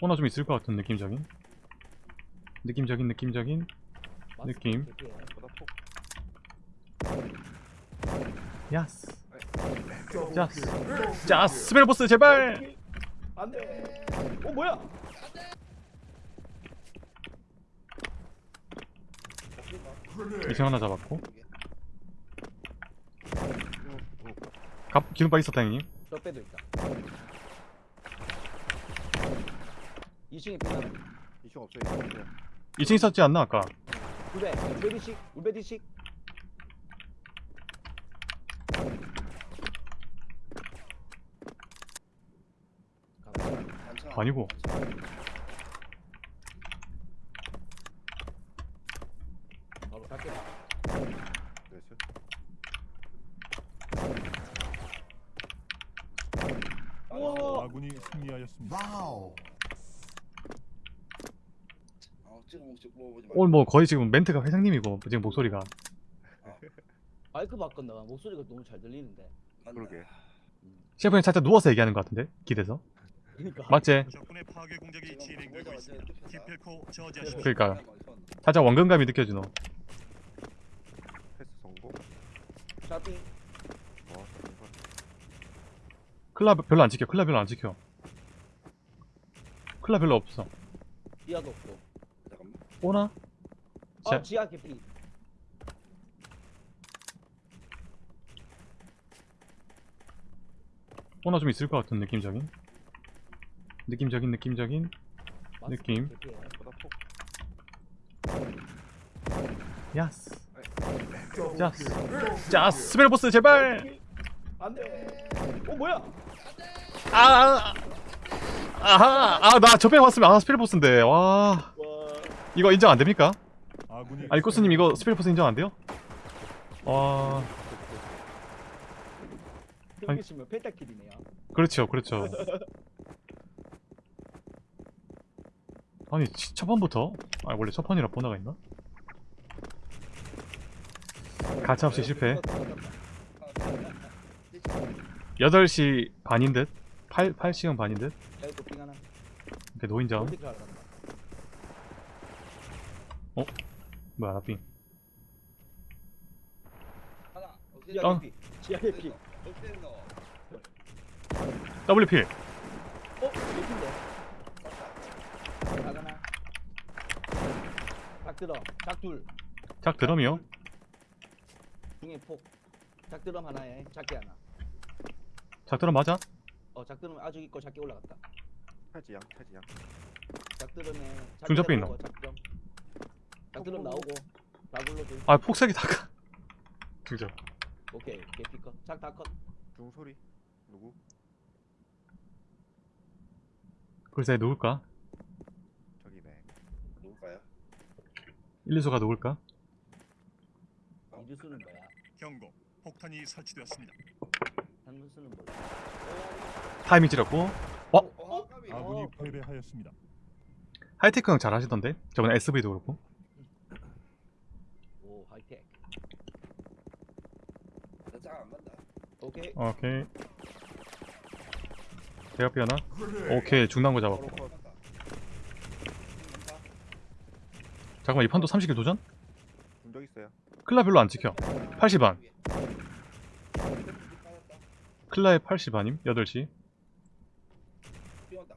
하나 좀 있을 것 같은 느낌적인? 느낌적인 느낌적인? 느낌. 야스 자스 자 스펠보스 제발! 안돼. 어 뭐야? 이층 하나 잡았고. 갑 기름바 있었다 형님. 저 빼도 있다 2층에 빙하 이층 없어요. 이층 없어요. 2층 있었지 않나 아까 울베 울베디식 울베디식 아니고 바로 갈게. 우와 아군이 승리하였습니다. wow. 아, 찍어 먹지 먹어보지 마. 오늘 뭐 거의 지금 멘트가 회장님이고 지금 목소리가. 마이크 바꾼다 목소리가 너무 잘 들리는데. 그러게. 셰프님 살짝 누워서 얘기하는 것 같은데 기대서. 그러니까. 맞지? 그러니까. 살짝 원근감이 느껴지노. 패스 성공. 성공. 클라 별로 안 지켜. 클라 별로 안 지켜. 클라 별로 없어. 지하도 없고. 오나? 아 자, 지하 개피. 오나 좀 있을 것 같은 느낌적인? 느낌적인 느낌적인? 느낌. 개피예요. 보다 폭. 야스. 자스. 자 스펠보스 제발! 안돼. 어 뭐야? 아 아하. 아나 저배 왔으면 아 스펠보스인데. 와와 이거 인정 안 됩니까? 아군이 아니 코스님 이거 스펠보스 인정 안 돼요? 와 핑크시면 펜타킬이네요 그렇죠 그렇죠 아니 치- 첫 번부터 아 원래 첫 번이라 보나가 있나? 가차없이 실패 8시 반인 듯? 8, 8시간 반인 듯? 이렇게 노인정 어디 가간다 뭐야 나삥 하나. 지하 어. 개피 지하 개피 어떻게 넣어? WP 어? 나가나 닭드럼 닭둘 작 드럼이요? 중에 폭 작드럼 하나에 작게 하나 작 드럼 맞아? 어 작드럼 아주 있고 작게 올라갔다 태지양, 태지양. 작드럼에 중접배 있나? 나오고 작드럼 작드럼 나오고 다굴로 둘아 폭색이 다가 두죠 오케이 개피컷 작다컷 중소리. 누구? 글쎄 누굴까? 저기네. 누굴까요? 1, 2수가 누굴까? 이주수는 뭐야 경고. 폭탄이 설치되었습니다. 한문수는 뭐야 타이밍 찌렸고 어. 아군이 어. 패배하였습니다. 하이테크 형 잘하시던데? 저번에 SV도 그렇고 오 하이텍 나잘안 간다. 오케이 오케이 대각비 하나? 오케이 중단 거 잡았고 서로 컷. 간다. 잠깐만 이 판도 30킬 도전? 중적 있어요. 클라 별로 안 지켜 80 반 클라의 80 반임 8시 뛰어온다.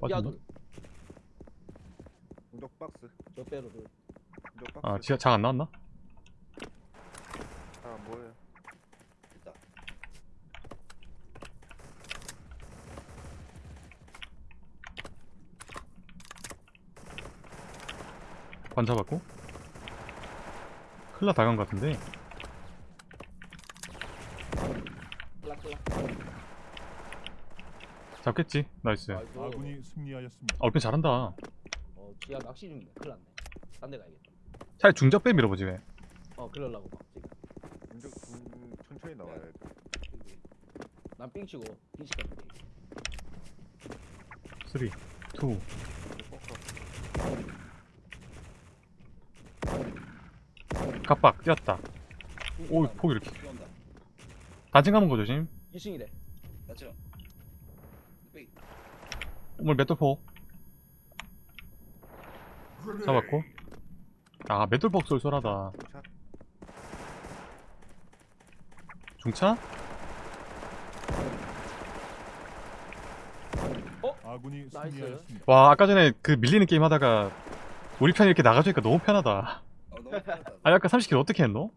빠졌나? 야둘 중적 박스. 저 빼로 박스. 아 지하 작안 나왔나? 아, 뭐예요? 반 잡았고. 클라 다간 것 같은데. 잡겠지? 나이스. 아군이 승리하였습니다. 얼핏 잘한다. 어 지하 낚시 중이네 큰일 났네. 딴 데 가야겠다. 차라리 중적배 밀어보지 왜. 어 그러려고 막 지금. 중적, 중, 천천히 나와야 돼. 난 삥 치고 빈식 갔는데. 3 2 갑박 뛰었다 오이 폭 이렇게. 단층 감은 거 조심 2층이래 맞죠? 뺑. 오늘 맷돌폭 잡았고 아 맷돌폭 쏠쏠하다 중차? 아군이 nice. 승리하였습니다. 와 아까 전에 그 밀리는 게임 하다가 우리 편이 이렇게 나가주니까 너무 편하다 어, 너무 편하다. 아 아까 30킬 어떻게 했노?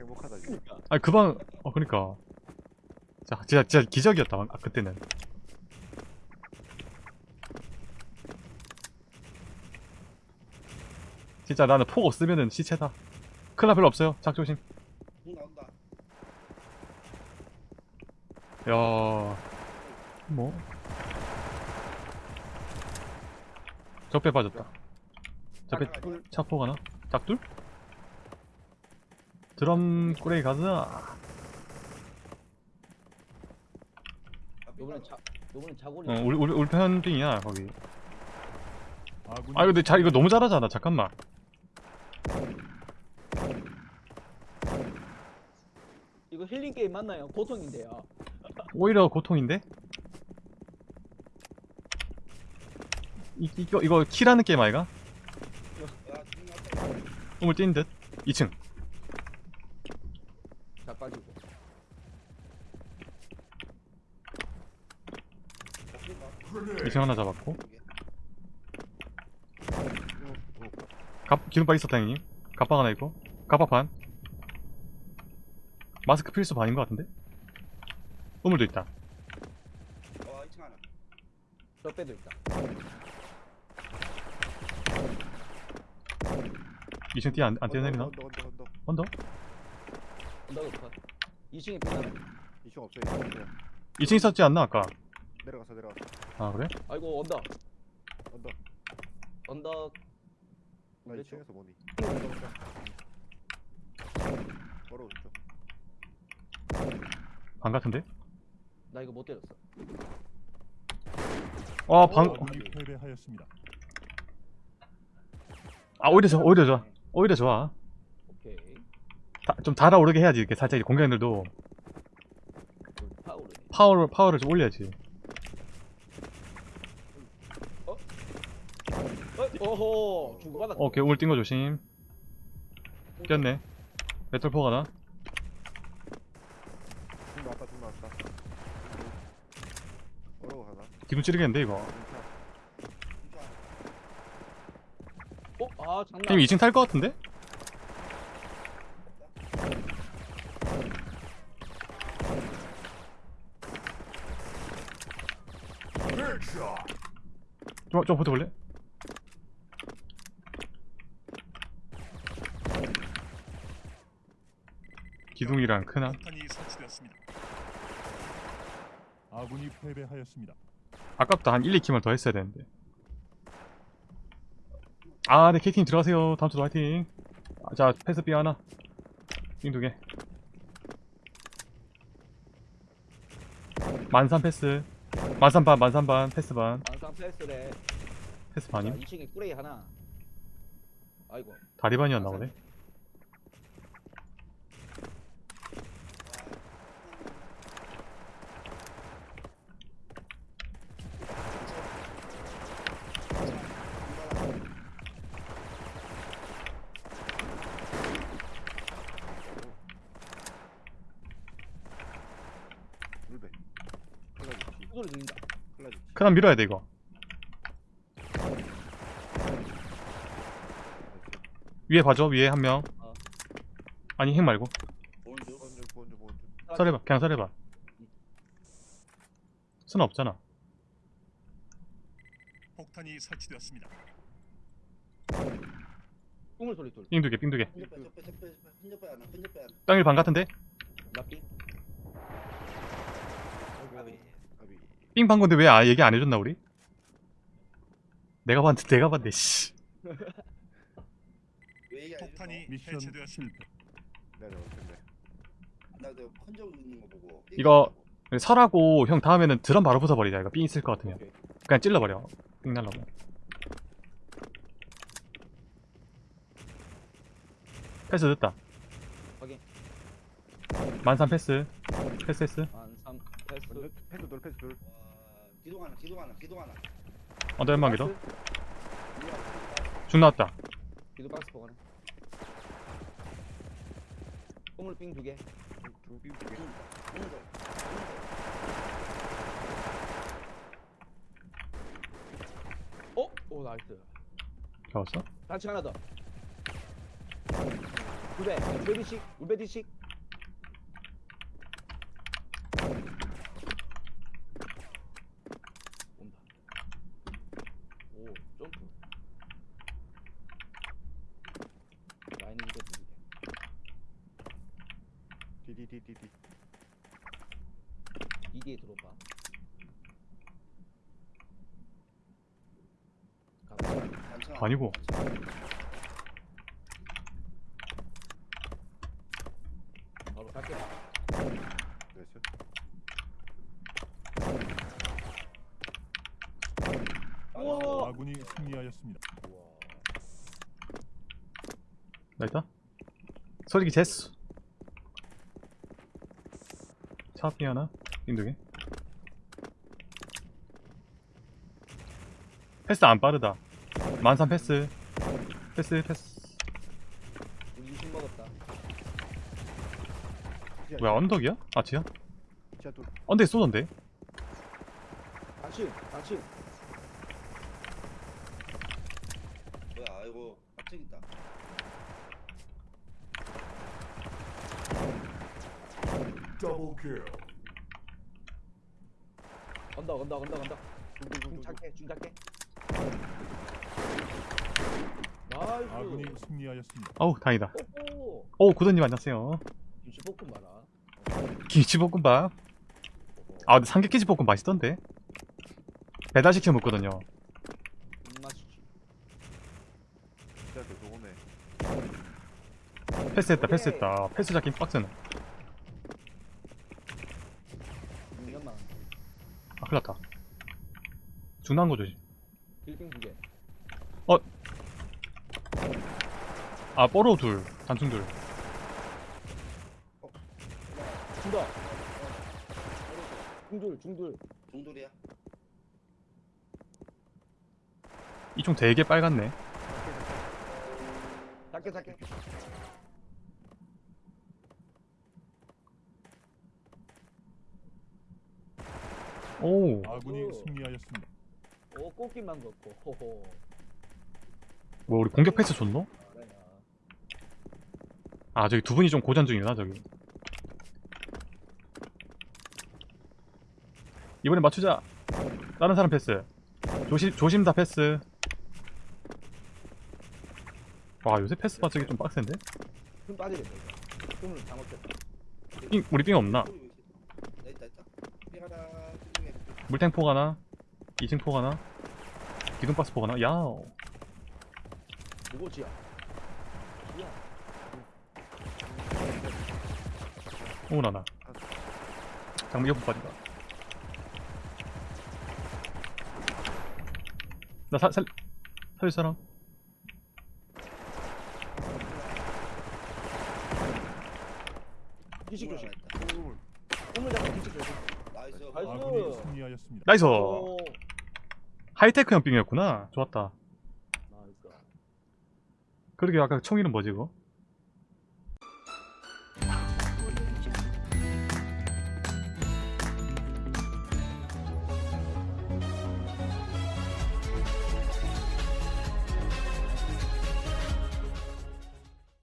행복하다 지금 아 그방 어 그니까 자 진짜 진짜 기적이었다 아, 그때는 진짜 나는 폭 없으면은 시체다 클라 별로 없어요 작 조심 공 나온다. 야, 뭐? 적배 빠졌다. 적배 짝둘. 차포 가나? 짝둘? 드럼 꾸레이 가자. 요번엔 자 요번엔 자골이 어, 우리 우리 우리 편빙이야 거기. 아 근데 자 이거 너무 잘하잖아. 잠깐만. 이거 힐링 게임 맞나요? 고통인데요. 오히려 고통인데? 이, 이거 이거 키라는 게임 아이가? 나왔다. 우물 뛴 듯. 2층. 자 빠지고. 2층 하나 잡았고. 갑 기름바 있었다 형님. 갑박 하나 있고. 갑박 반. 마스크 필수 반인 것 같은데? 우물도 있다. 어, 2층 하나. 있다. 2층 뛰어 안, 안 뛰어내리나? 언더 언더 언더 언더? 언더그 컷. 2층에 빛나네. 이층 없어요 이층 없어요 2층 있었지 않나 아까? 내려가서 내려가서 아 그래? 아이고 언더. 언더 언더. 나 그렇죠. 2층에서 뭐니 바로 오른쪽 방 같은데? 나 이거 못 때렸어. 아 방.. 패배하였습니다. 아 오히려 좋아 오히려 좋아 오히려 좋아 오케이. 다, 좀 달아오르게 해야지 이렇게 살짝 공격들도 파울이네. 파워를 파워를 좀 올려야지 오호 주고받았어. 오케이 우물 뛴거 조심 뛰었네 메탈포 가 나? 중 나왔다 중 나왔다 어려워 하나 기둥 찌르겠는데 이거 어? 아 장난. 형님 2층 탈거 같은데? 좀, 좀 버텨볼래? 기둥이랑 크나? 아군이 패배하였습니다. 아깝다. 한 1, 2킬만 더 했어야 되는데. 아 네 K팀 들어가세요. 다음 주도 화이팅. 아, 자 패스 B 하나. 띵 두 개. 만삼 패스. 만삼 반 만삼 반 패스 반. 완상 패스래. 패스 자, 반임? 2층에 꾸레이 하나. 아이고. 다리 반이었나 보네 소리 들린다. 크난 밀어야 돼 이거 위에 봐줘 위에 한 명 어. 아니 핵 말고 오른쪽. 보온주 보온주 보온주 설해봐 그냥 설해봐 순 없잖아 폭탄이 설치되었습니다. 꿈을 소리 돌. 삥 두개 삥 두개 흔적배, 적배, 적배, 적배, 흔적배 하나, 흔적배 하나. 땅일 반 같은데? 나삐. 아비. 아비 삥반 건데 왜 아, 얘기 안 해줬나 우리? 내가 봤는데 내가 봤네 씨? 폭탄이 뭐 미션. 실패. 내려올 텐데 나 내가 흔적 있는 거 보고. 이거- 설하고 형 다음에는 드럼 바로 부숴버리자 이거 삥 있을 것 같으면 오케이. 그냥 찔러버려 삥 날라고 패스 됐다 확인. 만삼 패스 패스 패스 완상 패스. 패스 돌 패스 돌 와, 기동 하나, 기동 하나, 기동 하나. 언더 연막이다 박스? 중 나왔다 기도 박스 보관해. 꼬물 삥두 개. 중빙 두 개. 어? 오 나이스. 잡았어? 단층 하나 더. 울베, 울베디식, 울베디식. 온다. 오, 점프. 라인은 이거 두 개. 디디디디디. 이 뒤에 들어봐. 아니고. 바로 갈게. 됐어. 우와. 아군이 승리하였습니다. 나 있다 소리기 제스 차피 하나 빈두개 패스 안 빠르다 만삼 패스 패스 패스 우리 먹었다. 뭐야 언덕이야? 아치야? 지하 둘. 언덕에 쏘던데 단층, 단층. 뭐야 아이고 앞책 있다. 언덕, 언덕, 언덕, 언덕. 중 작게, 중 작게. nice. 아군이 승리하였습니다. 어우 다행이다. 오 구도님 안녕하세요 김치 볶음 봐라. 김치볶음밥 아 근데 삼계김치볶음 맛있던데 배달 시켜 먹거든요 맛있지. 지하 계속 오네. 패스했다 패스했다 패스 잡긴 빡세네 6년만. 아 큰일났다 중요한 거 조심 빌딩 두 개. 아 뽀로 둘 단충 둘 준다. 중둘, 중둘. 중돌이야. 이 총 되게 빨갛네 작게, 작게. 오 아군이 오. 승리하였습니다. 오, 꽃길만 걷고. 호호. 뭐 우리 공격 패스 줬노? 아 저기 두 분이 좀 고전 중이구나 저기 이번에 맞추자 다른 사람 패스 조심 조심 다 패스 와 요새 패스 맞추기 좀 빡센데? 흠 빠지겠다, 이거. 흠을 다 먹겠다. 삥 우리 삥 없나? 나 있다 있다. 삐가라 삐중에. 물탱 포 하나 2층 포 하나 기둥박스 포 하나 야오 누구 지야? 지야. 오나나 장미 옆으로 빠진다 나 살, 살, 살릴 사람? 뒤식 조심. 있다. 꿈을 잡고 뒤식 조심. nice. nice. 아군이 승리하였습니다. nice 오. 하이테크 형 빙이었구나 좋았다. 그러게 아까 총 이름 뭐지 그거?